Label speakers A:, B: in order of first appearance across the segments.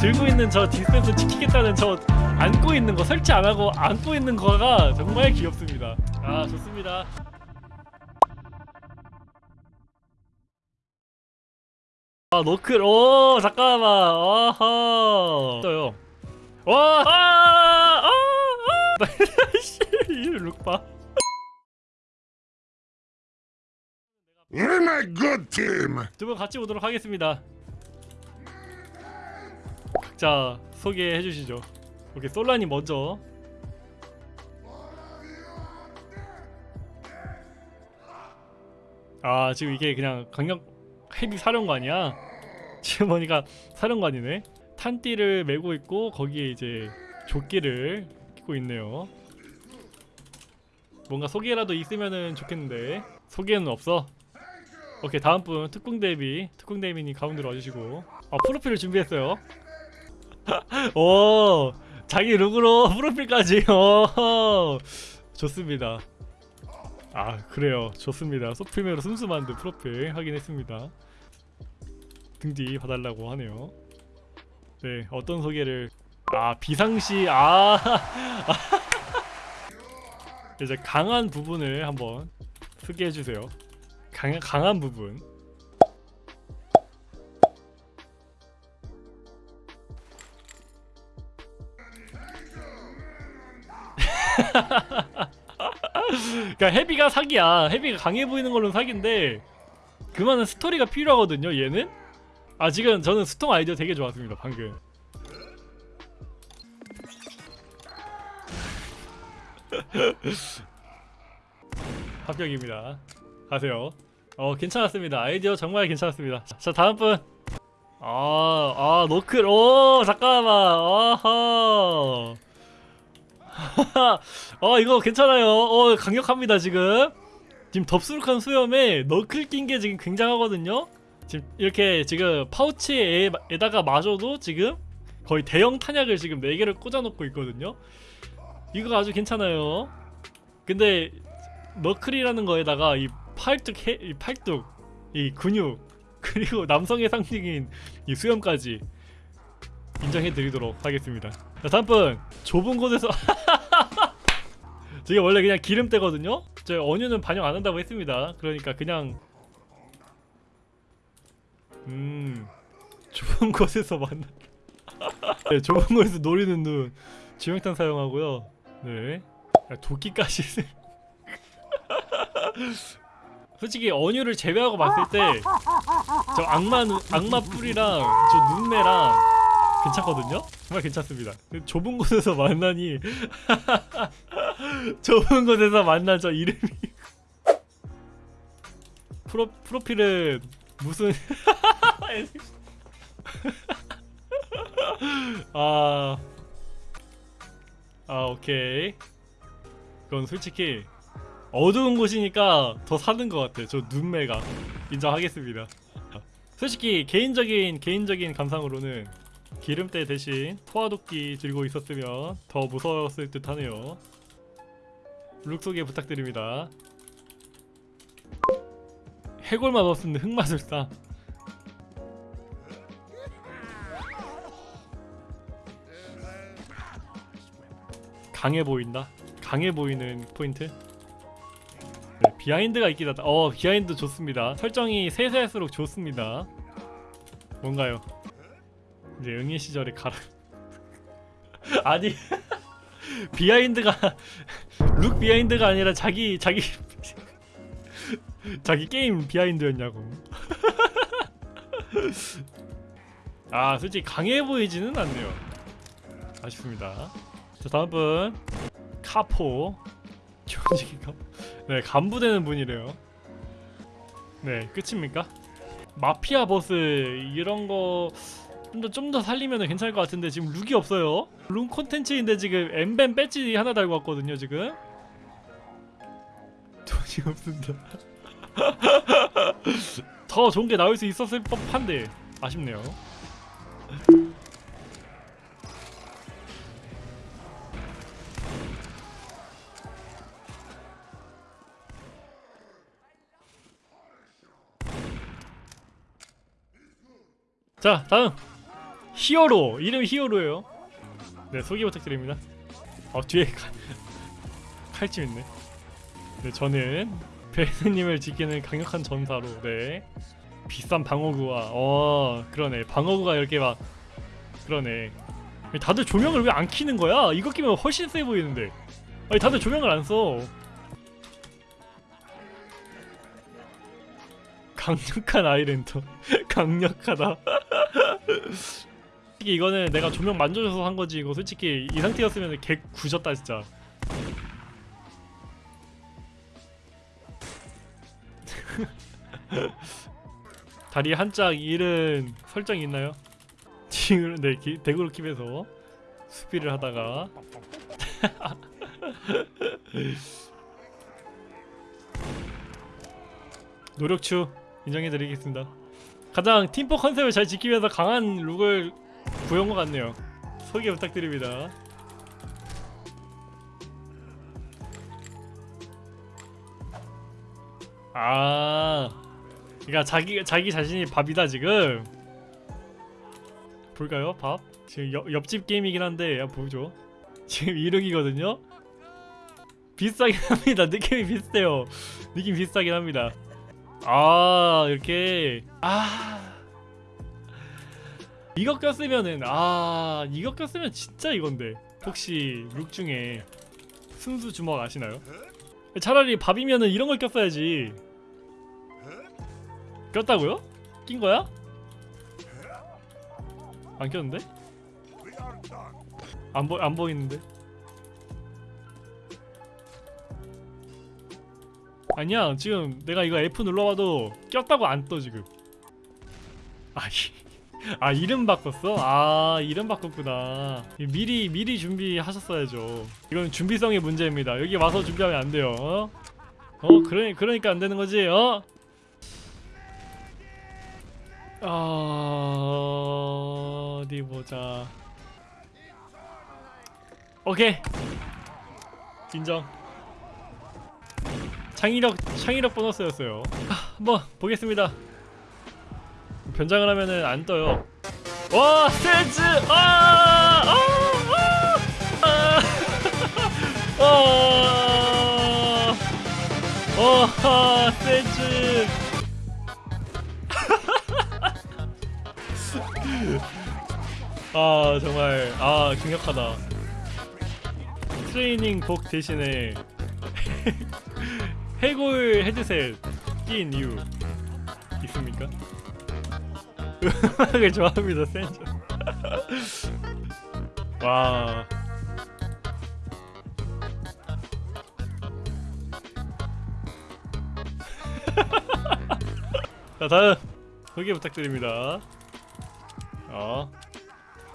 A: 들고 있는 저 디스펜서 지키겠다는 저 안고 있는 거 설치 안 하고 안고 있는 거가 정말 귀엽습니다. 아 좋습니다. 아 노클 오 잠깐만 아하 떠요 와 아, 아, 아. 씨, 이 룩봐
B: You're my good team.
A: 두 분 같이 오도록 하겠습니다 각자 소개해 주시죠. 오케이 솔라님 먼저. 아 지금 이게 그냥 강력 헤비 사령관이야? 지금 보니까 사령관이네. 탄띠를 메고 있고 거기에 이제 조끼를 끼고 있네요. 뭔가 소개라도 있으면은 좋겠는데. 소개는 없어? 오케이 다음 분 특공 대비 특공 대비님 가운데로 와주시고. 아 프로필을 준비했어요 오 자기 룩으로 프로필까지. 오 좋습니다. 아 그래요. 좋습니다. 소프트웨어로 슴슴한데 프로필 확인했습니다. 등뒤 봐달라고 하네요. 네 어떤 소개를? 아 비상시 아. 이제 강한 부분을 한번 소개해주세요. 강, 강한 부분 그러니까 헤비가 사기야. 헤비가 강해 보이는 걸로는 사기인데 그만한 스토리가 필요하거든요 얘는. 아 지금 저는 스톰 아이디어 되게 좋았습니다 방금. 합격입니다. 가세요. 어 괜찮았습니다. 아이디어 정말 괜찮았습니다. 자 다음 분. 아, 아, 노클, 오, 잠깐만, 아하. 어, 이거 괜찮아요. 어, 강력합니다, 지금. 지금 덥수룩한 수염에 너클 낀 게 지금 굉장하거든요? 지금 이렇게 지금 파우치에다가 마셔도 지금 거의 대형 탄약을 지금 4개를 꽂아놓고 있거든요? 이거 아주 괜찮아요. 근데 너클이라는 거에다가 이 팔뚝, 해, 이 팔뚝, 이 근육, 그리고 남성의 상징인 이 수염까지 인정해드리도록 하겠습니다 자 다음 분 좁은 곳에서 저게 원래 그냥 기름때거든요 저 언유는 반영 안 한다고 했습니다 그러니까 그냥 음 좁은 곳에서 만나 네, 좁은 곳에서 노리는 눈 지명탄 사용하고요 네 야, 도끼까지 쓰- 솔직히 언유를 제외하고 봤을 때 저 악마 눈, 악마 뿔이랑 저 눈매랑 괜찮거든요? 정말 괜찮습니다. 좁은 곳에서 만나니 좁은 곳에서 만난 저 이름이 프로 프로필은 무슨 아, 아 오케이. 그건 솔직히 어두운 곳이니까 더 사는 것 같아. 저 눈매가 인정하겠습니다. 솔직히 개인적인 개인적인 감상으로는 기름때 대신 포화도끼 들고 있었으면 더 무서웠을 듯 하네요. 룩 소개 부탁드립니다. 해골만 없으면 흑마술사. 강해 보인다. 강해 보이는 포인트. 네, behind가 있긴 하다. 어, behind 좋습니다. 설정이 세세할수록 좋습니다. 뭔가요? 이제 응애 시절에 가라. 아니 behind가 look behind가 아니라 자기 자기 자기 게임 behind였냐고. 아, 솔직히 강해 보이지는 않네요. 아쉽습니다. 자, 다음 분 카포. 네, 간부되는 분이래요. 네, 끝입니까? 마피아 보스 이런 거 좀 더 좀 더 살리면 괜찮을 것 같은데 지금 look이 없어요. look 콘텐츠인데 지금 엠벤 배지 하나 달고 왔거든요, 지금. 돈이 없습니다. 더 좋은 게 나올 수 있었을 법한데 아쉽네요. 자 다음 히어로 이름 히어로예요. 네 소개 부탁드립니다. 어 뒤에 칼, 칼집 있네. 네 저는 베스님을 지키는 강력한 전사로 네 비싼 방어구와 어 그러네 방어구가 이렇게 막 그러네. 다들 조명을 왜안 켜는 거야? 이거 끼면 훨씬 세 보이는데. 아니 다들 조명을 안 써. 강력한 아이랜터. 강력하다. 솔직히 이거는 내가 조명 만져줘서 한 거지. 이거 솔직히 이 상태였으면 개 구졌다 진짜. 다리 한짝 잃은 설정이 있나요? 지금 네 기- 대구로 킵에서 수비를 하다가 노력추 인정해드리겠습니다. 가장 팀포 컨셉을 잘 지키면서 강한 룩을 구해온 것 같네요. 소개 부탁드립니다. 아, 그러니까 자기 자기 자신이 밥이다 지금. 볼까요? 밥? 지금 옆, 옆집 게임이긴 한데 한번 보죠. 지금 1흑이거든요. 비슷하긴 합니다. 느낌이 비슷해요. 느낌 비슷하긴 합니다. 아 이렇게 아 이거 꼈으면은 아 이거 꼈으면 진짜 이건데 혹시 룩 중에 순수 주먹 아시나요? 차라리 밥이면은 이런 걸 꼈어야지 꼈다고요? 낀 거야? 안 꼈는데? 안, 보, 안 보이는데? 아니야 지금 내가 이거 F 눌러봐도 꼈다고 안 떠 지금 아, 이- 아 이름 바꿨어? 아 이름 바꿨구나 미리 미리 준비하셨어야죠 이건 준비성의 문제입니다 여기 와서 준비하면 안 돼요 어? 어 그러, 그러니까 안 되는 거지 어? 어... 어디 보자 오케이 인정 창의력 창의력 보너스였어요. 아, 한번 보겠습니다. 변장을 하면은 안 떠요. 와 스탠즈 아! 아! 아! 아! 아! 와 스탠즈 아 정말 아 강력하다. 트레이닝 복 대신에 해골 헤드셋 끼인 이유 있습니까? 음악을 좋아합니다 센저 와. 자, 다음 소개 부탁드립니다. 어.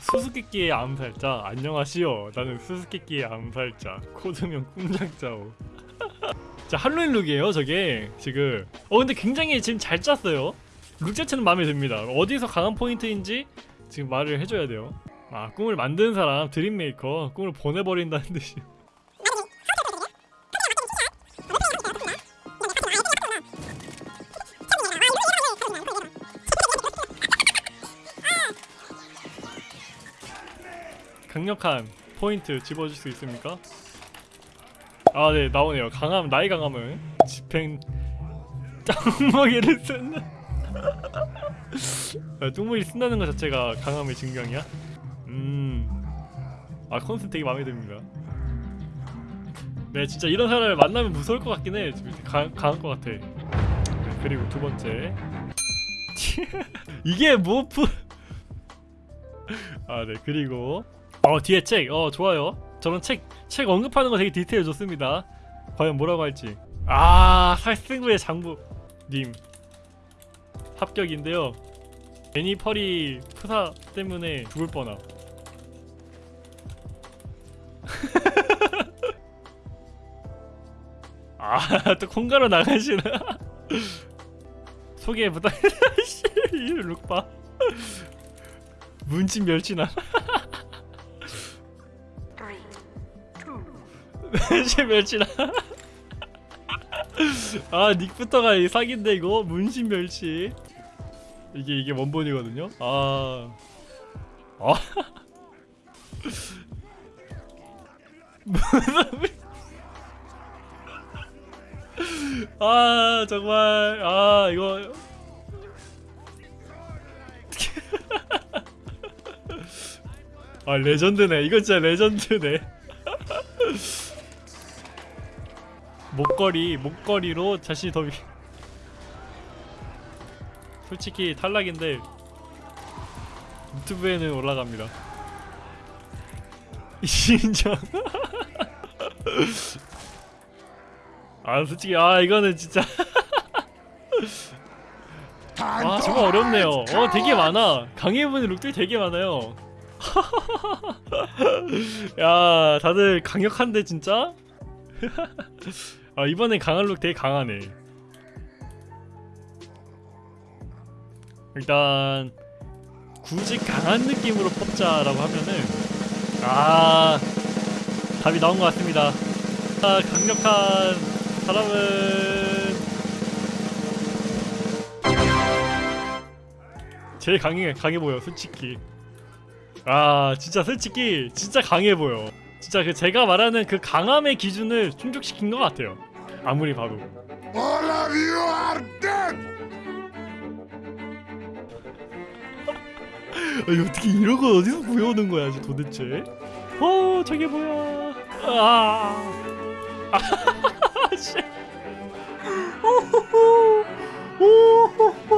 A: 수수께끼의 암살자 안녕하시오. 나는 수수께끼의 암살자 코드명 꿈장자오. 자 Halloween look이에요 저게. 지금. 어 근데 굉장히 지금 잘 짰어요 look 자체는 마음에 듭니다. 어디서 강한 포인트인지 지금 말을 해줘야 돼요. 아 꿈을 만드는 사람 dream maker 꿈을 보내버린다는 뜻이 강력한 포인트 집어줄 수 있습니까? 아 네 나오네요. 강함 나의 강함을 집행 짱먹이를 쓴다 아, 뚱무리 쓴다는 것 자체가 강함의 증명이야? 음아 컨셉 되게 마음에 듭니다 네 진짜 이런 사람을 만나면 무서울 것 같긴 해. 강, 강할 것 같아. 네, 그리고 두 번째. 이게 뭐프 아네 그리고. 어 뒤에 책. 어 좋아요. 저런 책 책 언급하는 거 되게 디테일 좋습니다. 과연 뭐라고 할지. 아 살생부의 장부 님 합격인데요. 애니 펄이 프사 때문에 죽을 뻔함. 아또 콩가루 나가시나? 소개 이 룩봐 문친 멸치나. 멸치 멸치나. 아 닉부터가 이 사기인데 이거? 문신 멸치 이게 이게 원본이거든요? 아. 어? 아 정말. 아 이거. 아 레전드네. 이거 진짜 레전드네. 목걸이 목걸이로 자신이 더 위... 솔직히 탈락인데 유튜브에는 올라갑니다. 인정. 아 솔직히 아 이거는 진짜. 아 정말 어렵네요. 어 되게 많아. 강해보는 룩들이 되게 많아요. 야 다들 강력한데 진짜? 아 이번엔 강한 룩 되게 강하네 일단 굳이 강한 느낌으로 뽑자라고 하면은 아 답이 나온 것 같습니다. 아 강력한 사람은 제일 강해 강해 보여 솔직히. 아 진짜 솔직히 진짜 강해 보여. 진짜 그 제가 말하는 그 강함의 기준을 충족시킨 것 같아요. 아무리 봐도 아니 어떻게 이런 걸 어디서 구해오는 거야 지 도대체 어 저게 뭐야 아 아, 씨. 오호호. 오호호.